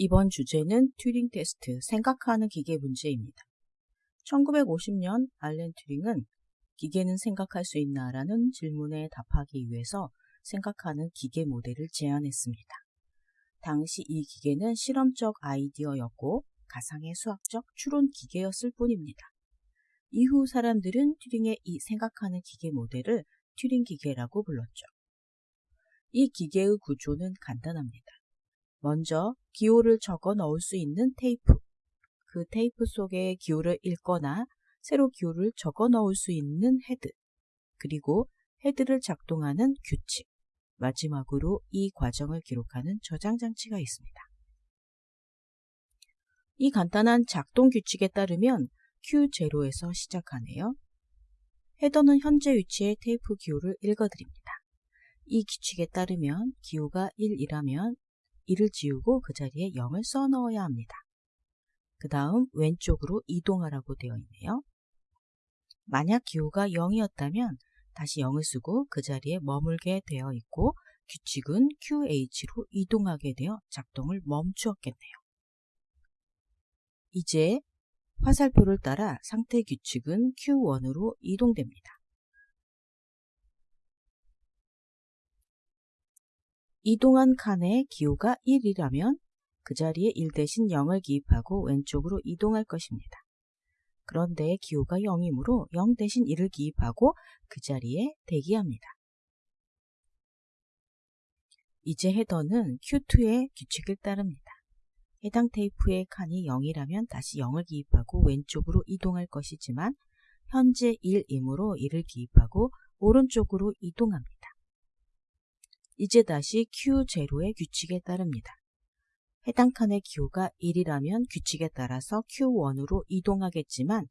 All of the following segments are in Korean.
이번 주제는 튜링 테스트, 생각하는 기계 문제입니다. 1950년 알렌 튜링은 기계는 생각할 수 있나 라는 질문에 답하기 위해서 생각하는 기계 모델을 제안했습니다. 당시 이 기계는 실험적 아이디어였고 가상의 수학적 추론 기계였을 뿐입니다. 이후 사람들은 튜링의 이 생각하는 기계 모델을 튜링 기계라고 불렀죠. 이 기계의 구조는 간단합니다. 먼저 기호를 적어 넣을 수 있는 테이프, 그 테이프 속에 기호를 읽거나 새로 기호를 적어 넣을 수 있는 헤드, 그리고 헤드를 작동하는 규칙, 마지막으로 이 과정을 기록하는 저장 장치가 있습니다. 이 간단한 작동 규칙에 따르면 Q0에서 시작하네요. 헤더는 현재 위치의 테이프 기호를 읽어드립니다. 이 규칙에 따르면 기호가 1이라면 1을 지우고 그 자리에 0을 써 넣어야 합니다. 그 다음 왼쪽으로 이동하라고 되어 있네요. 만약 기호가 0이었다면 다시 0을 쓰고 그 자리에 머물게 되어 있고 규칙은 QH로 이동하게 되어 작동을 멈추었겠네요. 이제 화살표를 따라 상태 규칙은 Q1으로 이동됩니다. 이동한 칸의 기호가 1이라면 그 자리에 1 대신 0을 기입하고 왼쪽으로 이동할 것입니다. 그런데 기호가 0이므로 0 대신 1을 기입하고 그 자리에 대기합니다. 이제 헤더는 Q2의 규칙을 따릅니다. 해당 테이프의 칸이 0이라면 다시 0을 기입하고 왼쪽으로 이동할 것이지만 현재 1이므로 1을 기입하고 오른쪽으로 이동합니다. 이제 다시 Q0의 규칙에 따릅니다. 해당 칸의 기호가 1이라면 규칙에 따라서 Q1으로 이동하겠지만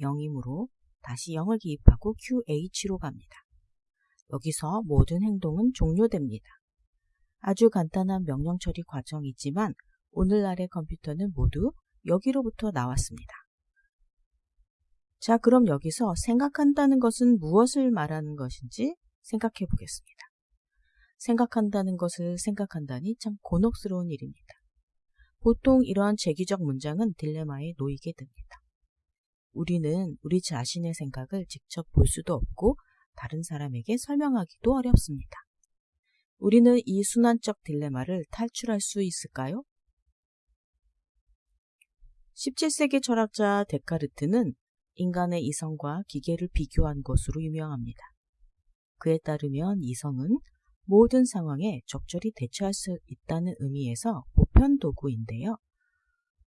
0이므로 다시 0을 기입하고 QH로 갑니다. 여기서 모든 행동은 종료됩니다. 아주 간단한 명령 처리 과정이지만 오늘날의 컴퓨터는 모두 여기로부터 나왔습니다. 자, 그럼 여기서 생각한다는 것은 무엇을 말하는 것인지 생각해 보겠습니다. 생각한다는 것을 생각한다니 참 곤혹스러운 일입니다. 보통 이러한 제기적 문장은 딜레마에 놓이게 됩니다. 우리는 우리 자신의 생각을 직접 볼 수도 없고 다른 사람에게 설명하기도 어렵습니다. 우리는 이 순환적 딜레마를 탈출할 수 있을까요? 17세기 철학자 데카르트는 인간의 이성과 기계를 비교한 것으로 유명합니다. 그에 따르면 이성은 모든 상황에 적절히 대처할 수 있다는 의미에서 보편 도구인데요.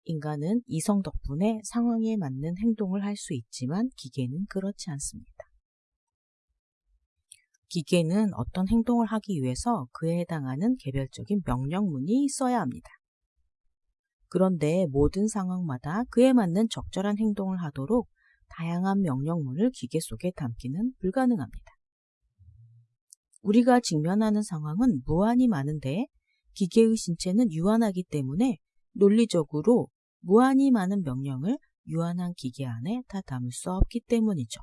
인간은 이성 덕분에 상황에 맞는 행동을 할 수 있지만 기계는 그렇지 않습니다. 기계는 어떤 행동을 하기 위해서 그에 해당하는 개별적인 명령문이 있어야 합니다. 그런데 모든 상황마다 그에 맞는 적절한 행동을 하도록 다양한 명령문을 기계 속에 담기는 불가능합니다. 우리가 직면하는 상황은 무한히 많은데 기계의 신체는 유한하기 때문에 논리적으로 무한히 많은 명령을 유한한 기계 안에 다 담을 수 없기 때문이죠.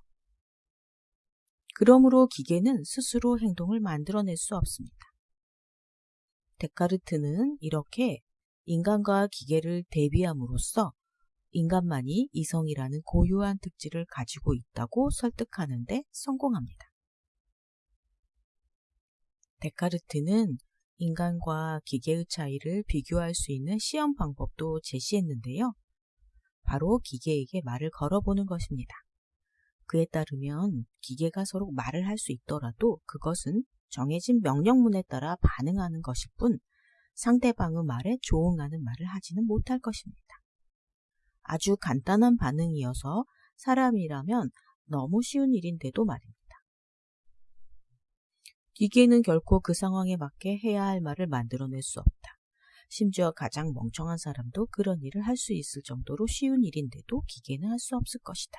그러므로 기계는 스스로 행동을 만들어낼 수 없습니다. 데카르트는 이렇게 인간과 기계를 대비함으로써 인간만이 이성이라는 고유한 특질을 가지고 있다고 설득하는데 성공합니다. 데카르트는 인간과 기계의 차이를 비교할 수 있는 시험 방법도 제시했는데요. 바로 기계에게 말을 걸어보는 것입니다. 그에 따르면 기계가 서로 말을 할 수 있더라도 그것은 정해진 명령문에 따라 반응하는 것일 뿐 상대방의 말에 조응하는 말을 하지는 못할 것입니다. 아주 간단한 반응이어서 사람이라면 너무 쉬운 일인데도 말입니다. 기계는 결코 그 상황에 맞게 해야 할 말을 만들어낼 수 없다. 심지어 가장 멍청한 사람도 그런 일을 할 수 있을 정도로 쉬운 일인데도 기계는 할 수 없을 것이다.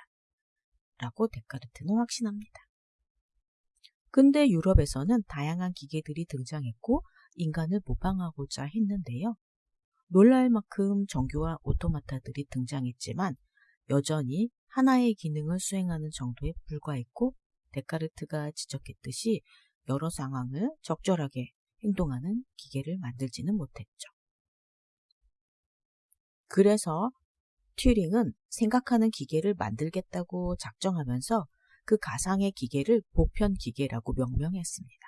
라고 데카르트는 확신합니다. 근데 유럽에서는 다양한 기계들이 등장했고 인간을 모방하고자 했는데요. 놀랄 만큼 정교와 오토마타들이 등장했지만 여전히 하나의 기능을 수행하는 정도에 불과했고 데카르트가 지적했듯이 여러 상황을 적절하게 행동하는 기계를 만들지는 못했죠. 그래서 튜링은 생각하는 기계를 만들겠다고 작정하면서 그 가상의 기계를 보편 기계라고 명명했습니다.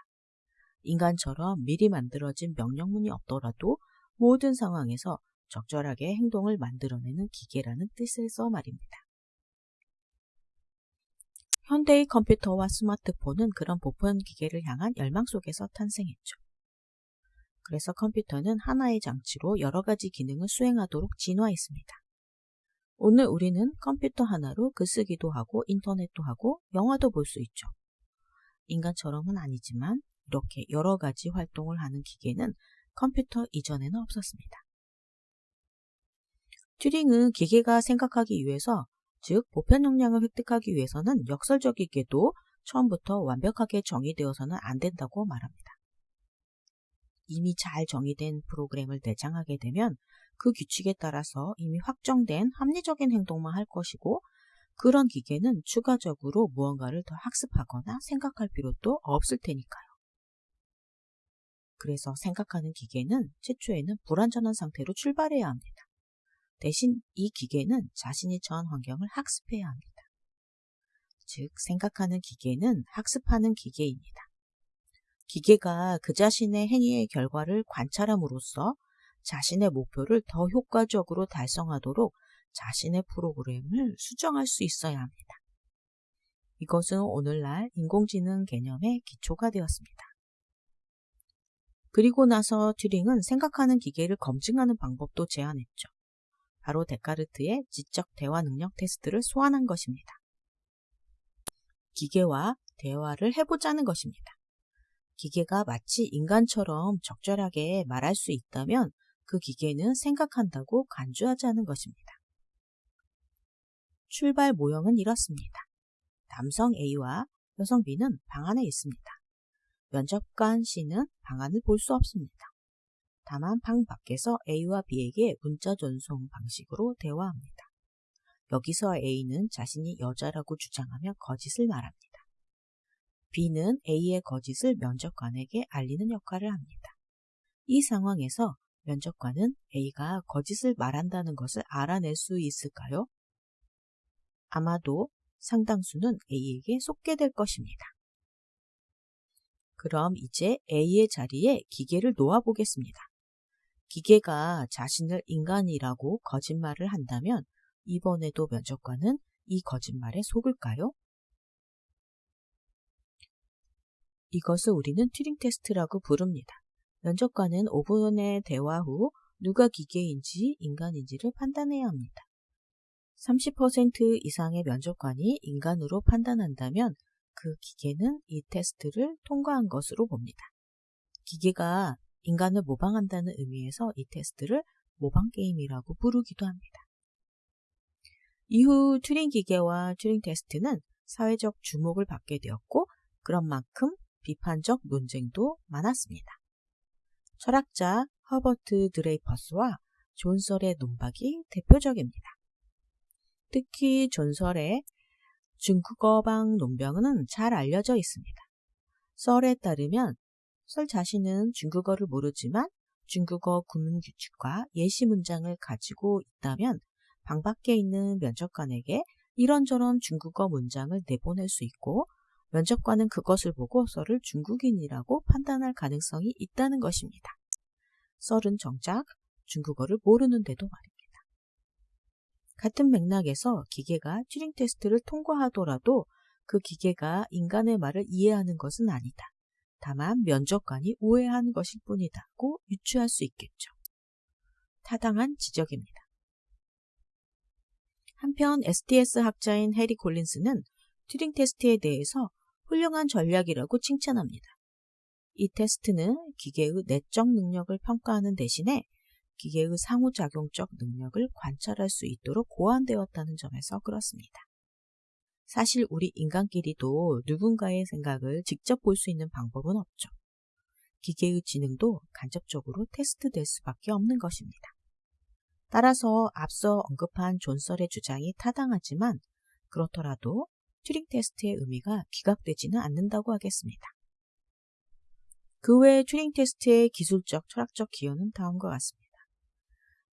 인간처럼 미리 만들어진 명령문이 없더라도 모든 상황에서 적절하게 행동을 만들어내는 기계라는 뜻에서 말입니다. 현대의 컴퓨터와 스마트폰은 그런 보편 기계를 향한 열망 속에서 탄생했죠. 그래서 컴퓨터는 하나의 장치로 여러 가지 기능을 수행하도록 진화했습니다. 오늘 우리는 컴퓨터 하나로 글 쓰기도 하고 인터넷도 하고 영화도 볼 수 있죠. 인간처럼은 아니지만 이렇게 여러 가지 활동을 하는 기계는 컴퓨터 이전에는 없었습니다. 튜링은 기계가 생각하기 위해서 즉 보편 역량을 획득하기 위해서는 역설적이게도 처음부터 완벽하게 정의되어서는 안 된다고 말합니다. 이미 잘 정의된 프로그램을 내장하게 되면 그 규칙에 따라서 이미 확정된 합리적인 행동만 할 것이고 그런 기계는 추가적으로 무언가를 더 학습하거나 생각할 필요도 없을 테니까요. 그래서 생각하는 기계는 최초에는 불완전한 상태로 출발해야 합니다. 대신 이 기계는 자신이 처한 환경을 학습해야 합니다. 즉, 생각하는 기계는 학습하는 기계입니다. 기계가 그 자신의 행위의 결과를 관찰함으로써 자신의 목표를 더 효과적으로 달성하도록 자신의 프로그램을 수정할 수 있어야 합니다. 이것은 오늘날 인공지능 개념의 기초가 되었습니다. 그리고 나서 튜링은 생각하는 기계를 검증하는 방법도 제안했죠. 바로 데카르트의 지적 대화 능력 테스트를 소환한 것입니다. 기계와 대화를 해보자는 것입니다. 기계가 마치 인간처럼 적절하게 말할 수 있다면 그 기계는 생각한다고 간주하자는 것입니다. 출발 모형은 이렇습니다. 남성 A와 여성 B는 방 안에 있습니다. 면접관 C는 방 안을 볼 수 없습니다. 다만 방 밖에서 A와 B에게 문자 전송 방식으로 대화합니다. 여기서 A는 자신이 여자라고 주장하며 거짓을 말합니다. B는 A의 거짓을 면접관에게 알리는 역할을 합니다. 이 상황에서 면접관은 A가 거짓을 말한다는 것을 알아낼 수 있을까요? 아마도 상당수는 A에게 속게 될 것입니다. 그럼 이제 A의 자리에 기계를 놓아보겠습니다. 기계가 자신을 인간이라고 거짓말을 한다면 이번에도 면접관은 이 거짓말에 속을까요? 이것을 우리는 튜링 테스트라고 부릅니다. 면접관은 5분의 대화 후 누가 기계인지 인간인지를 판단해야 합니다. 30% 이상의 면접관이 인간으로 판단한다면 그 기계는 이 테스트를 통과한 것으로 봅니다. 기계가 인간을 모방한다는 의미에서 이 테스트를 모방 게임이라고 부르기도 합니다. 이후 튜링 기계와 튜링 테스트는 사회적 주목을 받게 되었고 그런 만큼 비판적 논쟁도 많았습니다. 철학자 허버트 드레이퍼스와 존 설의 논박이 대표적입니다. 특히 존설의 중국어방 논병은 잘 알려져 있습니다. 썰에 따르면 설 자신은 중국어를 모르지만 중국어 구문 규칙과 예시 문장을 가지고 있다면 방 밖에 있는 면접관에게 이런저런 중국어 문장을 내보낼 수 있고 면접관은 그것을 보고 썰을 중국인이라고 판단할 가능성이 있다는 것입니다. 썰은 정작 중국어를 모르는데도 말입니다. 같은 맥락에서 기계가 튜링 테스트를 통과하더라도 그 기계가 인간의 말을 이해하는 것은 아니다. 다만 면접관이 오해하는 것일 뿐이다고 유추할 수 있겠죠. 타당한 지적입니다. 한편 STS 학자인 해리 콜린스는 튜링 테스트에 대해서 훌륭한 전략이라고 칭찬합니다. 이 테스트는 기계의 내적 능력을 평가하는 대신에 기계의 상호작용적 능력을 관찰할 수 있도록 고안되었다는 점에서 그렇습니다. 사실 우리 인간끼리도 누군가의 생각을 직접 볼 수 있는 방법은 없죠. 기계의 지능도 간접적으로 테스트될 수밖에 없는 것입니다. 따라서 앞서 언급한 존설의 주장이 타당하지만 그렇더라도 튜링 테스트의 의미가 기각되지는 않는다고 하겠습니다. 그 외 튜링 테스트의 기술적, 철학적 기여는 다음과 같습니다.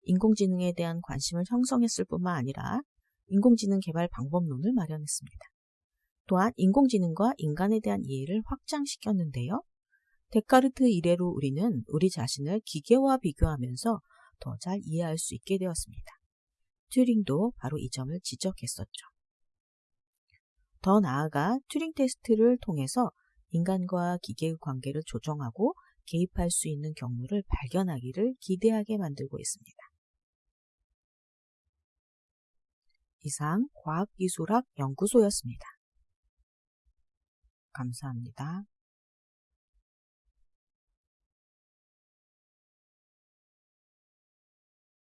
인공지능에 대한 관심을 형성했을 뿐만 아니라 인공지능 개발 방법론을 마련했습니다. 또한 인공지능과 인간에 대한 이해를 확장시켰는데요. 데카르트 이래로 우리는 우리 자신을 기계와 비교하면서 더 잘 이해할 수 있게 되었습니다. 튜링도 바로 이 점을 지적했었죠. 더 나아가 튜링 테스트를 통해서 인간과 기계의 관계를 조정하고 개입할 수 있는 경로를 발견하기를 기대하게 만들고 있습니다. 이상 과학기술학 연구소였습니다. 감사합니다.